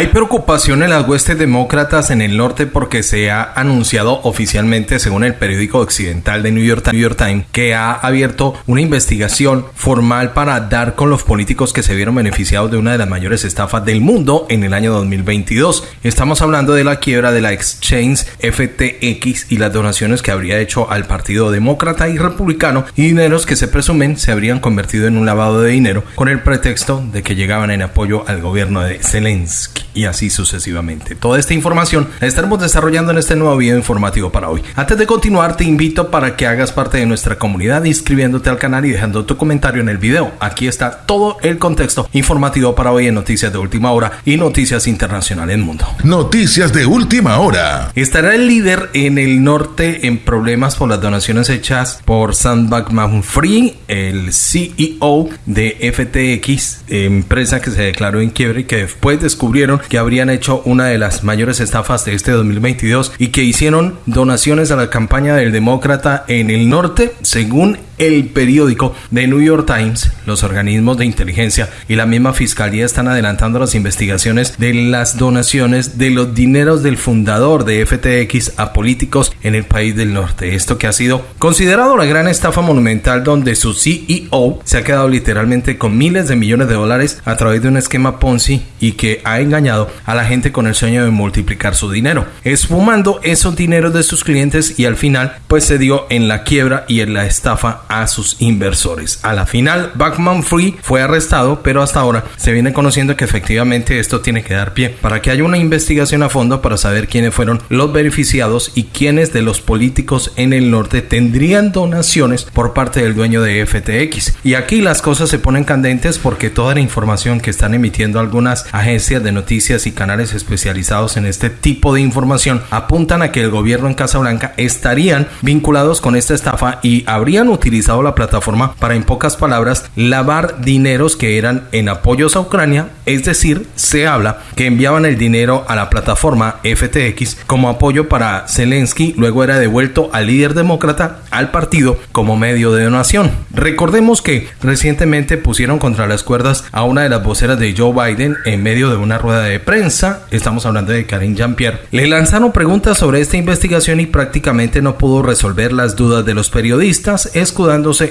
Hay preocupación en las huestes demócratas en el norte porque se ha anunciado oficialmente, según el periódico occidental de New York, Times, que ha abierto una investigación formal para dar con los políticos que se vieron beneficiados de una de las mayores estafas del mundo en el año 2022. Estamos hablando de la quiebra de la exchange FTX y las donaciones que habría hecho al Partido Demócrata y Republicano y dineros que se presumen se habrían convertido en un lavado de dinero con el pretexto de que llegaban en apoyo al gobierno de Zelensky y así sucesivamente. Toda esta información la estaremos desarrollando en este nuevo video informativo para hoy. Antes de continuar, te invito para que hagas parte de nuestra comunidad inscribiéndote al canal y dejando tu comentario en el video. Aquí está todo el contexto informativo para hoy en Noticias de Última Hora y Noticias Internacionales Mundo. Noticias de Última Hora. Estará el líder en el norte en problemas por las donaciones hechas por Sam Bankman-Fried, el CEO de FTX, empresa que se declaró en quiebre y que después descubrieron que habrían hecho una de las mayores estafas de este 2022 y que hicieron donaciones a la campaña del demócrata en el norte, según el periódico de New York Times, los organismos de inteligencia y la misma fiscalía están adelantando las investigaciones de las donaciones de los dineros del fundador de FTX a políticos en el país del norte. Esto que ha sido considerado la gran estafa monumental donde su CEO se ha quedado literalmente con miles de millones de dólares a través de un esquema Ponzi y que ha engañado a la gente con el sueño de multiplicar su dinero, esfumando esos dineros de sus clientes y al final pues se dio en la quiebra y en la estafa a sus inversores. A la final, Backman Free fue arrestado, pero hasta ahora se viene conociendo que efectivamente esto tiene que dar pie para que haya una investigación a fondo para saber quiénes fueron los beneficiados y quiénes de los políticos en el norte tendrían donaciones por parte del dueño de FTX. Y aquí las cosas se ponen candentes porque toda la información que están emitiendo algunas agencias de noticias y canales especializados en este tipo de información apuntan a que el gobierno en Casablanca estarían vinculados con esta estafa y habrían utilizado la plataforma para, en pocas palabras, lavar dineros que eran en apoyos a Ucrania, es decir, se habla que enviaban el dinero a la plataforma FTX como apoyo para Zelensky, luego era devuelto al líder demócrata al partido como medio de donación. Recordemos que recientemente pusieron contra las cuerdas a una de las voceras de Joe Biden en medio de una rueda de prensa, estamos hablando de Karine Jean-Pierre, le lanzaron preguntas sobre esta investigación y prácticamente no pudo resolver las dudas de los periodistas,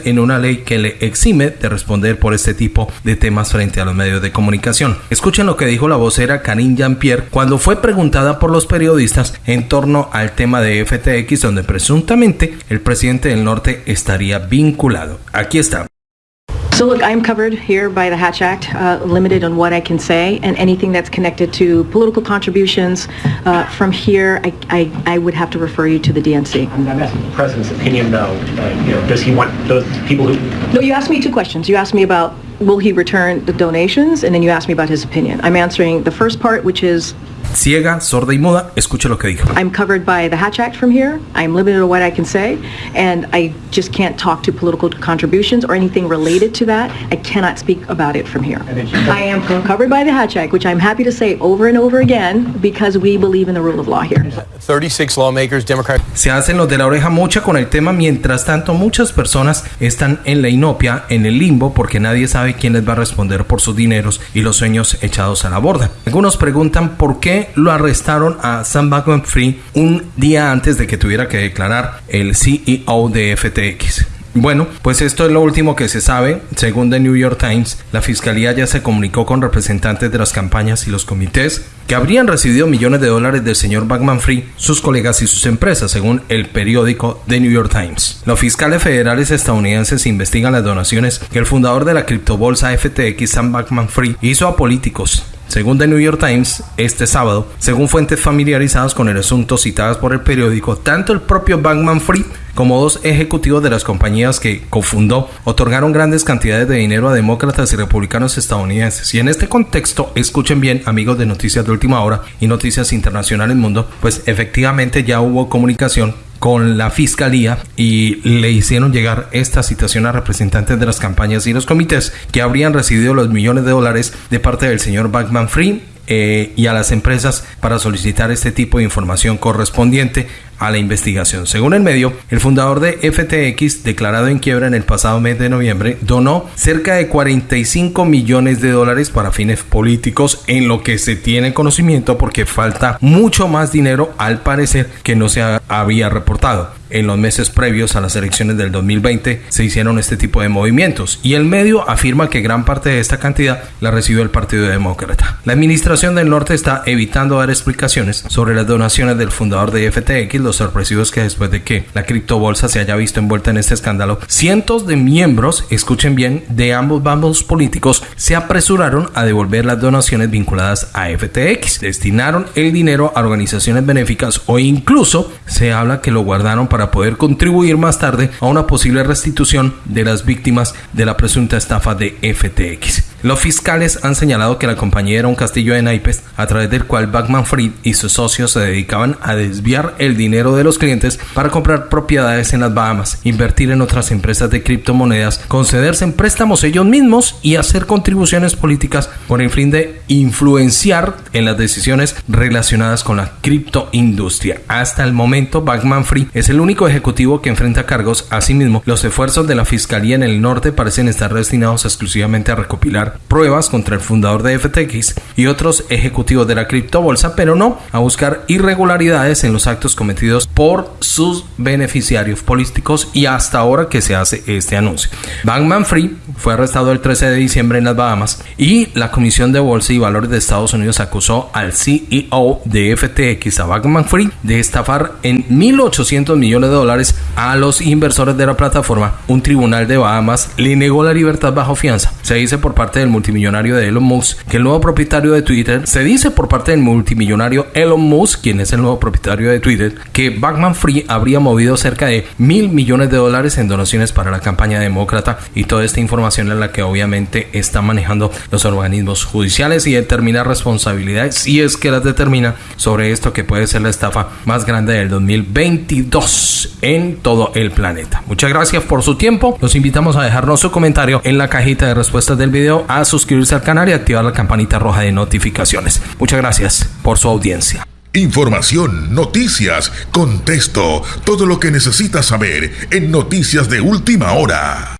en una ley que le exime de responder por este tipo de temas frente a los medios de comunicación. Escuchen lo que dijo la vocera Karine Jean-Pierre cuando fue preguntada por los periodistas en torno al tema de FTX donde presuntamente el presidente del norte estaría vinculado. Aquí está. So look, I'm covered here by the Hatch Act, uh, limited on what I can say, and anything that's connected to political contributions uh, from here, I, I, I, would have to refer you to the DNC. I'm asking the president's opinion, though. Uh, you know, does he want those people who? No, you asked me two questions. You asked me about will he return the donations, and then you asked me about his opinion. I'm answering the first part, which is ciega, sorda y muda, escuche lo que dijo. I'm covered by the Hatch Act from here. I'm limited to what I can say, and I just can't talk to political contributions or anything related to that. I cannot speak about it from here. I am covered by the Hatch Act, which I'm happy to say over and over again because we believe in the rule of law here. 36 lawmakers, Democrats. Se hacen los de la oreja mucha con el tema, mientras tanto muchas personas están en la inopia, en el limbo, porque nadie sabe quién les va a responder por sus dineros y los sueños echados a la borda. Algunos preguntan por qué lo arrestaron a Sam Bankman-Fried un día antes de que tuviera que declarar el CEO de FTX. Bueno, pues esto es lo último que se sabe. Según The New York Times, la fiscalía ya se comunicó con representantes de las campañas y los comités que habrían recibido millones de dólares del señor Bankman Free, sus colegas y sus empresas, según el periódico The New York Times. Los fiscales federales estadounidenses investigan las donaciones que el fundador de la criptobolsa FTX, Sam Bankman Free, hizo a políticos según The New York Times, este sábado, según fuentes familiarizadas con el asunto citadas por el periódico, tanto el propio Bankman Free como dos ejecutivos de las compañías que cofundó otorgaron grandes cantidades de dinero a demócratas y republicanos estadounidenses. Y en este contexto, escuchen bien, amigos de Noticias de Última Hora y Noticias Internacionales Mundo, pues efectivamente ya hubo comunicación con la fiscalía y le hicieron llegar esta citación a representantes de las campañas y los comités que habrían recibido los millones de dólares de parte del señor Backman Free eh, y a las empresas para solicitar este tipo de información correspondiente a la investigación. Según el medio, el fundador de FTX, declarado en quiebra en el pasado mes de noviembre, donó cerca de 45 millones de dólares para fines políticos en lo que se tiene conocimiento porque falta mucho más dinero al parecer que no se había reportado en los meses previos a las elecciones del 2020 se hicieron este tipo de movimientos y el medio afirma que gran parte de esta cantidad la recibió el Partido Demócrata. La administración del norte está evitando dar explicaciones sobre las donaciones del fundador de FTX. Lo sorpresivo es que después de que la criptobolsa se haya visto envuelta en este escándalo, cientos de miembros, escuchen bien, de ambos bandos políticos se apresuraron a devolver las donaciones vinculadas a FTX. Destinaron el dinero a organizaciones benéficas o incluso se habla que lo guardaron para para poder contribuir más tarde a una posible restitución de las víctimas de la presunta estafa de FTX. Los fiscales han señalado que la compañía era un castillo de naipes a través del cual Backman Fried y sus socios se dedicaban a desviar el dinero de los clientes para comprar propiedades en las Bahamas, invertir en otras empresas de criptomonedas, concederse en préstamos ellos mismos y hacer contribuciones políticas por el fin de influenciar en las decisiones relacionadas con la criptoindustria. Hasta el momento, Backman Fried es el único ejecutivo que enfrenta cargos. Asimismo, los esfuerzos de la fiscalía en el norte parecen estar destinados exclusivamente a recopilar pruebas contra el fundador de FTX y otros ejecutivos de la criptobolsa, pero no a buscar irregularidades en los actos cometidos por sus beneficiarios políticos y hasta ahora que se hace este anuncio. Bankman Free fue arrestado el 13 de diciembre en las Bahamas y la Comisión de Bolsa y Valores de Estados Unidos acusó al CEO de FTX, a Bankman Free, de estafar en 1.800 millones de dólares a los inversores de la plataforma. Un tribunal de Bahamas le negó la libertad bajo fianza. Se dice por parte del multimillonario de Elon Musk, que el nuevo propietario de Twitter, se dice por parte del multimillonario Elon Musk, quien es el nuevo propietario de Twitter, que Backman Free habría movido cerca de mil millones de dólares en donaciones para la campaña demócrata y toda esta información es la que obviamente están manejando los organismos judiciales y determina responsabilidades si es que las determina sobre esto que puede ser la estafa más grande del 2022 en todo el planeta. Muchas gracias por su tiempo. Los invitamos a dejarnos su comentario en la cajita de respuestas del video a suscribirse al canal y activar la campanita roja de notificaciones. Muchas gracias por su audiencia. Información, noticias, contexto, todo lo que necesitas saber en Noticias de Última Hora.